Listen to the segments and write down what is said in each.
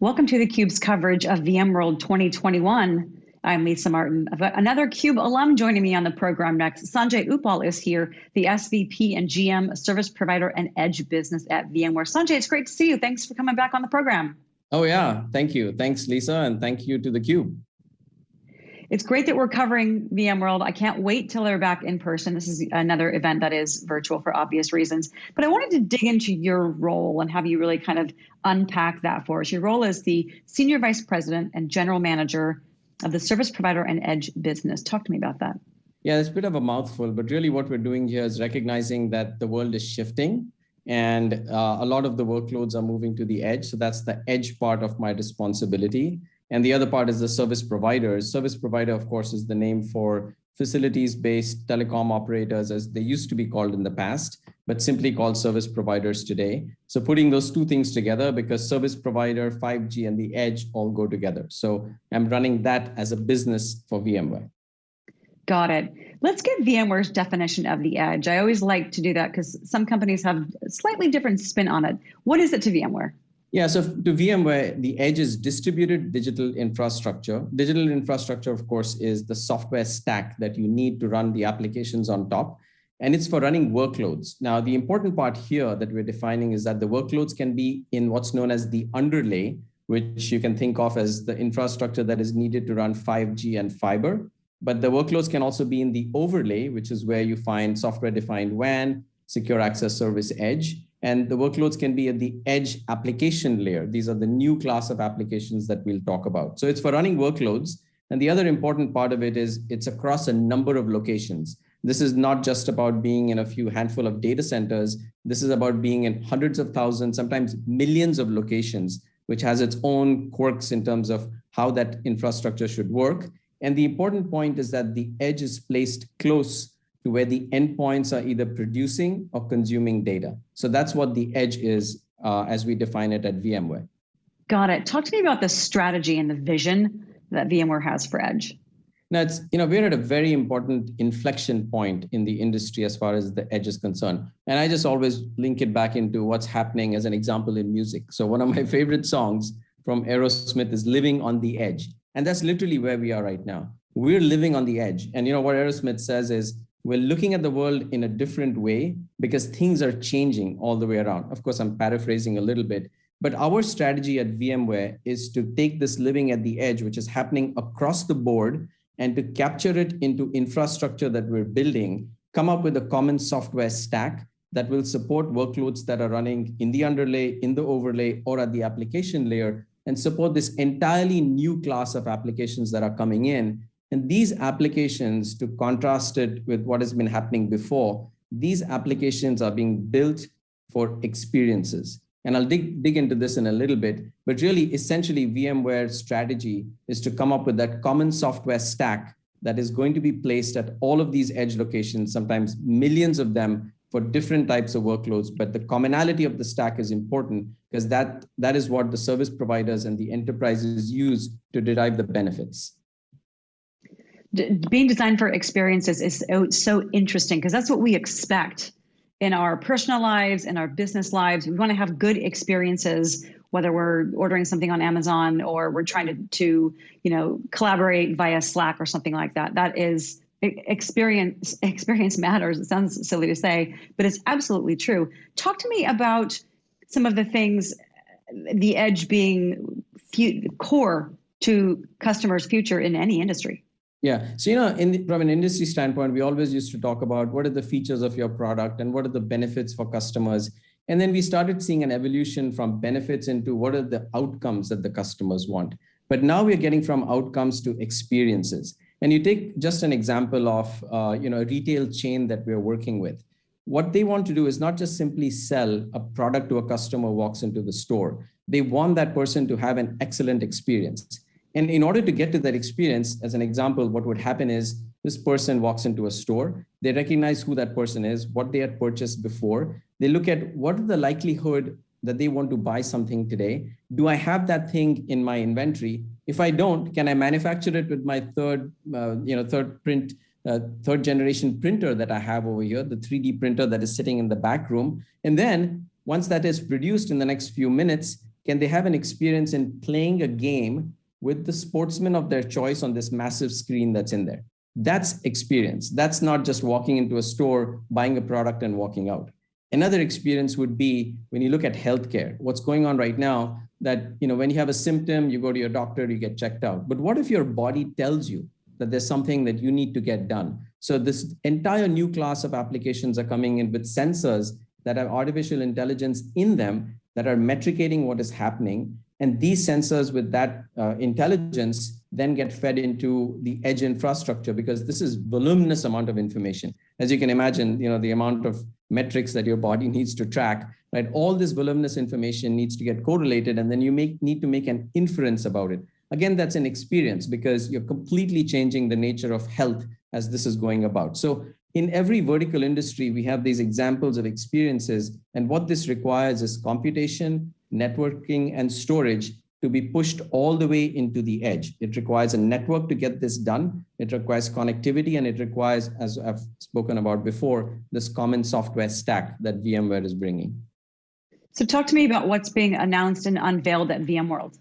Welcome to theCUBE's coverage of VMworld 2021. I'm Lisa Martin. I've got another CUBE alum joining me on the program next. Sanjay Uppal is here, the SVP and GM Service Provider and Edge Business at VMware. Sanjay, it's great to see you. Thanks for coming back on the program. Oh yeah, thank you. Thanks, Lisa, and thank you to theCUBE. It's great that we're covering VMworld. I can't wait till they're back in person. This is another event that is virtual for obvious reasons. But I wanted to dig into your role and have you really kind of unpack that for us. Your role as the Senior Vice President and General Manager of the Service Provider and Edge business. Talk to me about that. Yeah, it's a bit of a mouthful, but really what we're doing here is recognizing that the world is shifting and uh, a lot of the workloads are moving to the edge. So that's the edge part of my responsibility. And the other part is the service providers. Service provider, of course, is the name for facilities-based telecom operators as they used to be called in the past, but simply called service providers today. So putting those two things together because service provider, 5G and the edge all go together. So I'm running that as a business for VMware. Got it. Let's get VMware's definition of the edge. I always like to do that because some companies have slightly different spin on it. What is it to VMware? Yeah, so to VMware, the edge is distributed digital infrastructure. Digital infrastructure, of course, is the software stack that you need to run the applications on top. And it's for running workloads. Now, the important part here that we're defining is that the workloads can be in what's known as the underlay, which you can think of as the infrastructure that is needed to run 5G and fiber. But the workloads can also be in the overlay, which is where you find software-defined WAN, secure access service edge, and the workloads can be at the edge application layer. These are the new class of applications that we'll talk about. So it's for running workloads. And the other important part of it is it's across a number of locations. This is not just about being in a few handful of data centers. This is about being in hundreds of thousands, sometimes millions of locations, which has its own quirks in terms of how that infrastructure should work. And the important point is that the edge is placed close to where the endpoints are either producing or consuming data. So that's what the edge is uh, as we define it at VMware. Got it. Talk to me about the strategy and the vision that VMware has for edge. Now, it's, you know, we're at a very important inflection point in the industry as far as the edge is concerned. And I just always link it back into what's happening as an example in music. So one of my favorite songs from Aerosmith is Living on the Edge. And that's literally where we are right now. We're living on the edge. And you know what Aerosmith says is we're looking at the world in a different way because things are changing all the way around. Of course, I'm paraphrasing a little bit, but our strategy at VMware is to take this living at the edge, which is happening across the board, and to capture it into infrastructure that we're building, come up with a common software stack that will support workloads that are running in the underlay, in the overlay, or at the application layer, and support this entirely new class of applications that are coming in and these applications, to contrast it with what has been happening before, these applications are being built for experiences. And I'll dig, dig into this in a little bit, but really essentially VMware's strategy is to come up with that common software stack that is going to be placed at all of these edge locations, sometimes millions of them for different types of workloads. But the commonality of the stack is important because that, that is what the service providers and the enterprises use to derive the benefits being designed for experiences is so, so interesting because that's what we expect in our personal lives in our business lives. We want to have good experiences whether we're ordering something on amazon or we're trying to, to you know collaborate via slack or something like that. That is experience experience matters it sounds silly to say but it's absolutely true. Talk to me about some of the things the edge being core to customers future in any industry yeah. So, you know, in, from an industry standpoint, we always used to talk about what are the features of your product and what are the benefits for customers. And then we started seeing an evolution from benefits into what are the outcomes that the customers want. But now we're getting from outcomes to experiences. And you take just an example of, uh, you know, a retail chain that we're working with. What they want to do is not just simply sell a product to a customer walks into the store. They want that person to have an excellent experience. And in order to get to that experience, as an example, what would happen is this person walks into a store, they recognize who that person is, what they had purchased before. They look at what are the likelihood that they want to buy something today. Do I have that thing in my inventory? If I don't, can I manufacture it with my third, uh, you know, third print, uh, third generation printer that I have over here, the 3D printer that is sitting in the back room. And then once that is produced in the next few minutes, can they have an experience in playing a game with the sportsman of their choice on this massive screen that's in there? That's experience. That's not just walking into a store, buying a product and walking out. Another experience would be when you look at healthcare, what's going on right now that, you know, when you have a symptom, you go to your doctor, you get checked out. But what if your body tells you that there's something that you need to get done? So this entire new class of applications are coming in with sensors that have artificial intelligence in them that are metricating what is happening. And these sensors with that uh, intelligence then get fed into the edge infrastructure because this is voluminous amount of information. As you can imagine, you know, the amount of metrics that your body needs to track, right? All this voluminous information needs to get correlated and then you make, need to make an inference about it. Again, that's an experience because you're completely changing the nature of health as this is going about. So in every vertical industry, we have these examples of experiences. And what this requires is computation, networking, and storage to be pushed all the way into the edge. It requires a network to get this done. It requires connectivity and it requires, as I've spoken about before, this common software stack that VMware is bringing. So talk to me about what's being announced and unveiled at VMworld.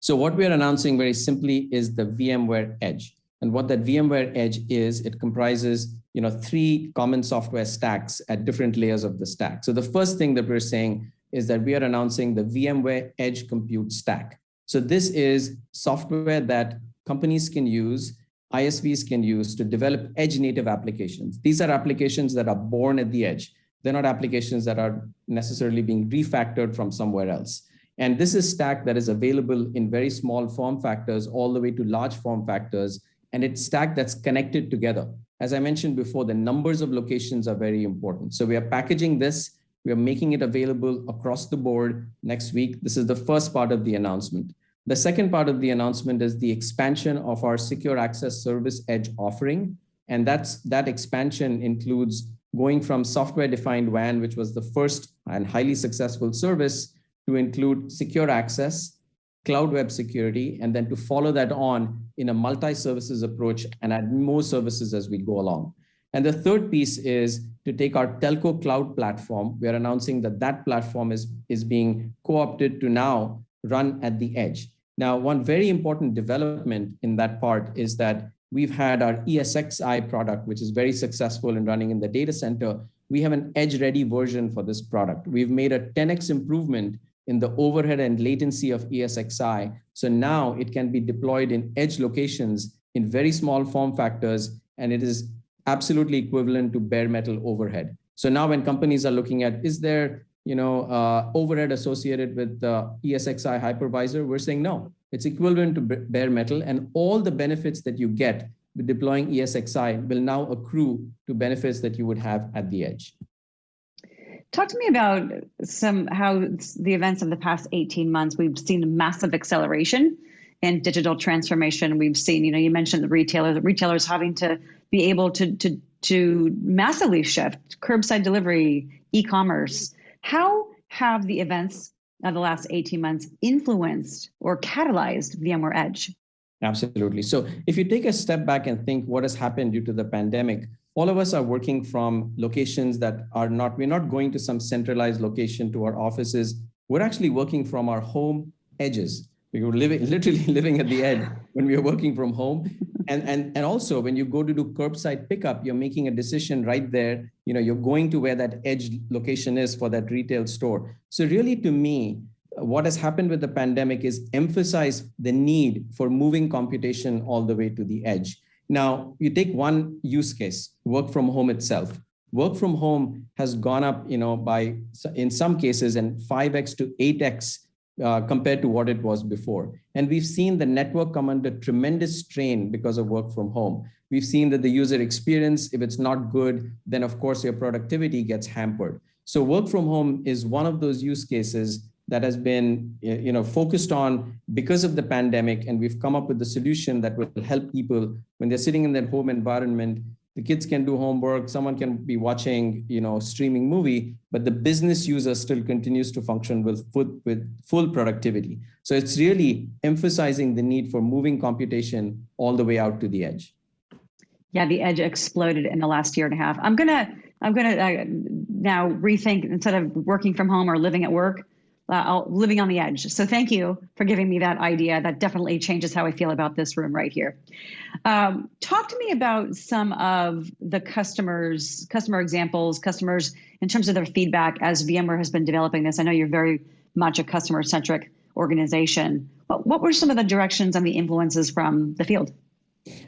So what we're announcing very simply is the VMware Edge. And what that VMware Edge is, it comprises you know, three common software stacks at different layers of the stack. So the first thing that we're saying is that we are announcing the VMware Edge Compute Stack. So this is software that companies can use, ISVs can use to develop edge native applications. These are applications that are born at the edge. They're not applications that are necessarily being refactored from somewhere else. And this is stack that is available in very small form factors all the way to large form factors. And it's stack that's connected together. As I mentioned before, the numbers of locations are very important. So we are packaging this we are making it available across the board next week. This is the first part of the announcement. The second part of the announcement is the expansion of our secure access service edge offering. And that's that expansion includes going from software defined WAN, which was the first and highly successful service to include secure access, cloud web security, and then to follow that on in a multi-services approach and add more services as we go along. And the third piece is to take our telco cloud platform. We are announcing that that platform is, is being co-opted to now run at the edge. Now, one very important development in that part is that we've had our ESXi product, which is very successful in running in the data center. We have an edge-ready version for this product. We've made a 10x improvement in the overhead and latency of ESXi. So now it can be deployed in edge locations in very small form factors, and it is absolutely equivalent to bare metal overhead. So now when companies are looking at, is there you know, uh, overhead associated with the ESXi hypervisor, we're saying no, it's equivalent to bare metal and all the benefits that you get with deploying ESXi will now accrue to benefits that you would have at the edge. Talk to me about some how the events of the past 18 months, we've seen a massive acceleration in digital transformation. We've seen, you know, you mentioned the retailers, the retailers having to be able to, to, to massively shift curbside delivery, e-commerce. How have the events of the last 18 months influenced or catalyzed VMware Edge? Absolutely. So if you take a step back and think what has happened due to the pandemic, all of us are working from locations that are not, we're not going to some centralized location to our offices. We're actually working from our home edges. We were living, literally living at the edge when we were working from home and, and, and also when you go to do curbside pickup, you're making a decision right there. You know, you're going to where that edge location is for that retail store. So really to me, what has happened with the pandemic is emphasize the need for moving computation all the way to the edge. Now, you take one use case, work from home itself. Work from home has gone up, you know, by in some cases and 5x to 8x uh, compared to what it was before. And we've seen the network come under tremendous strain because of work from home. We've seen that the user experience, if it's not good, then of course your productivity gets hampered. So work from home is one of those use cases that has been you know, focused on because of the pandemic. And we've come up with the solution that will help people when they're sitting in their home environment the kids can do homework, someone can be watching, you know, streaming movie, but the business user still continues to function with full, with full productivity. So it's really emphasizing the need for moving computation all the way out to the edge. Yeah, the edge exploded in the last year and a half. I'm gonna, I'm gonna uh, now rethink instead of working from home or living at work, uh, living on the edge. So thank you for giving me that idea. That definitely changes how I feel about this room right here. Um, talk to me about some of the customers, customer examples, customers in terms of their feedback as VMware has been developing this. I know you're very much a customer centric organization. What, what were some of the directions and the influences from the field?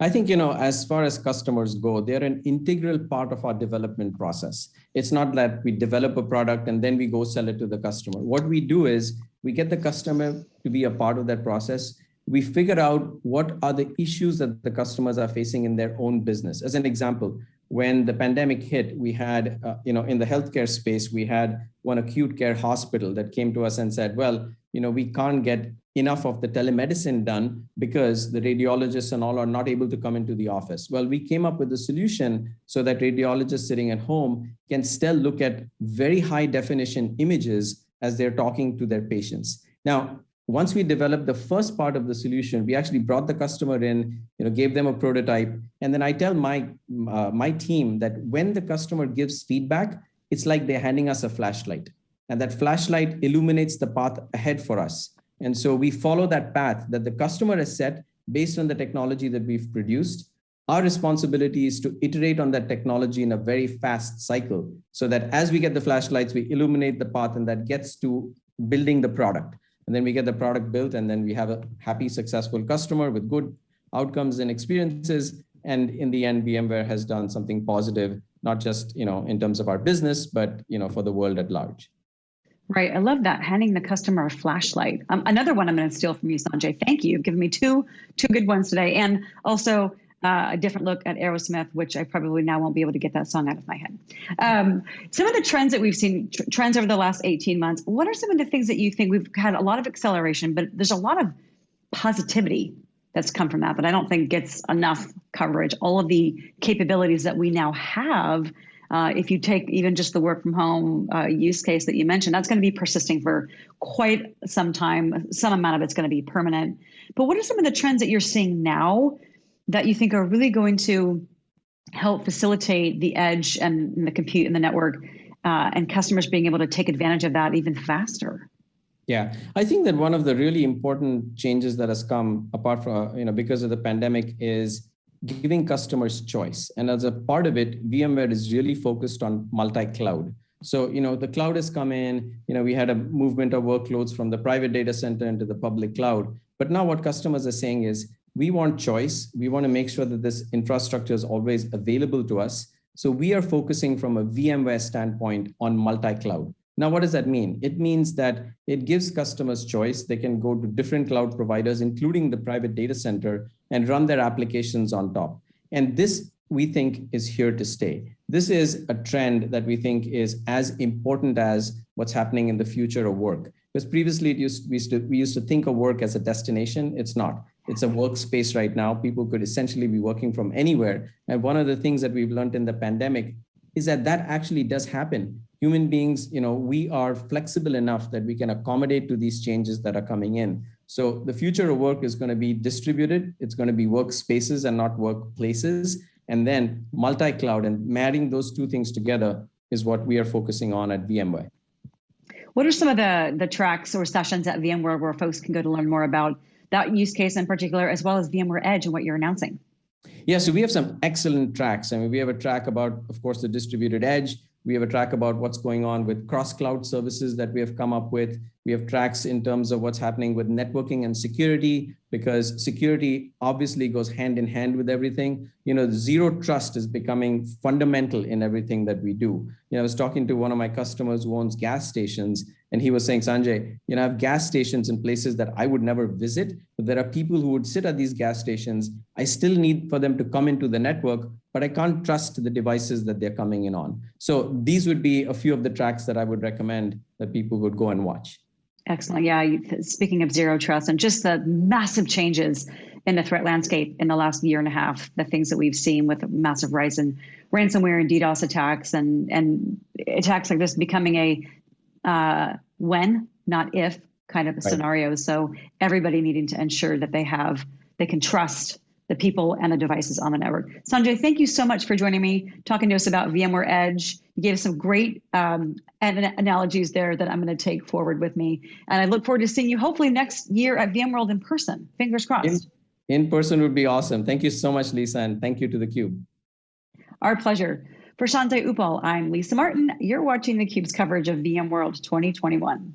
I think, you know, as far as customers go, they're an integral part of our development process. It's not that we develop a product and then we go sell it to the customer. What we do is we get the customer to be a part of that process. We figure out what are the issues that the customers are facing in their own business. As an example, when the pandemic hit, we had, uh, you know, in the healthcare space, we had one acute care hospital that came to us and said, well, you know, we can't get enough of the telemedicine done because the radiologists and all are not able to come into the office. Well, we came up with a solution so that radiologists sitting at home can still look at very high definition images as they're talking to their patients. Now, once we developed the first part of the solution, we actually brought the customer in, you know, gave them a prototype. And then I tell my, uh, my team that when the customer gives feedback, it's like they're handing us a flashlight. And that flashlight illuminates the path ahead for us. And so we follow that path that the customer has set based on the technology that we've produced. Our responsibility is to iterate on that technology in a very fast cycle so that as we get the flashlights, we illuminate the path and that gets to building the product. And then we get the product built and then we have a happy, successful customer with good outcomes and experiences. And in the end, VMware has done something positive, not just you know in terms of our business, but you know for the world at large. Right. I love that. Handing the customer a flashlight. Um, another one I'm going to steal from you, Sanjay. Thank you. You've given me two two good ones today, and also uh, a different look at Aerosmith, which I probably now won't be able to get that song out of my head. Um, some of the trends that we've seen, tr- trends over the last 18 months. What are some of the things that you think we've had a lot of acceleration, but there's a lot of positivity that's come from that but I don't think gets enough coverage. All of the capabilities that we now have uh, if you take even just the work from home uh, use case that you mentioned, that's going to be persisting for quite some time. Some amount of it's going to be permanent. But what are some of the trends that you're seeing now that you think are really going to help facilitate the edge and, the compute and the network uh, and customers being able to take advantage of that even faster? Yeah, I think that one of the really important changes that has come apart from, you know, because of the pandemic is giving customers choice. And as a part of it, VMware is really focused on multi-cloud. So, you know, the cloud has come in, you know, we had a movement of workloads from the private data center into the public cloud. But now what customers are saying is, we want choice. We want to make sure that this infrastructure is always available to us. So we are focusing from a VMware standpoint on multi-cloud. Now, what does that mean? It means that it gives customers choice. They can go to different cloud providers, including the private data center, and run their applications on top. And this, we think, is here to stay. This is a trend that we think is as important as what's happening in the future of work. Because previously, used, we, used to, we used to think of work as a destination. It's not. It's a workspace right now. People could essentially be working from anywhere. And one of the things that we've learned in the pandemic is that that actually does happen human beings, you know, we are flexible enough that we can accommodate to these changes that are coming in. So the future of work is going to be distributed. It's going to be workspaces and not workplaces. And then multi-cloud and marrying those two things together is what we are focusing on at VMware. What are some of the, the tracks or sessions at VMware where folks can go to learn more about that use case in particular, as well as VMware Edge and what you're announcing? Yeah, so we have some excellent tracks. I mean, we have a track about, of course, the distributed edge. We have a track about what's going on with cross cloud services that we have come up with. We have tracks in terms of what's happening with networking and security, because security obviously goes hand in hand with everything. You know, zero trust is becoming fundamental in everything that we do. You know, I was talking to one of my customers who owns gas stations, and he was saying, Sanjay, you know, I have gas stations in places that I would never visit, but there are people who would sit at these gas stations. I still need for them to come into the network, but I can't trust the devices that they're coming in on. So these would be a few of the tracks that I would recommend that people would go and watch. Excellent. Yeah. Speaking of zero trust and just the massive changes in the threat landscape in the last year and a half, the things that we've seen with massive rise in ransomware and DDoS attacks and, and attacks like this becoming a uh, when, not if kind of a right. scenario. So everybody needing to ensure that they have, they can trust the people and the devices on the network. Sanjay, thank you so much for joining me, talking to us about VMware Edge. You gave us some great um, analogies there that I'm going to take forward with me. And I look forward to seeing you hopefully next year at VMworld in person. Fingers crossed. In, in person would be awesome. Thank you so much, Lisa, and thank you to theCUBE. Our pleasure. For Sanjay Uppal, I'm Lisa Martin. You're watching theCUBE's coverage of VMworld 2021.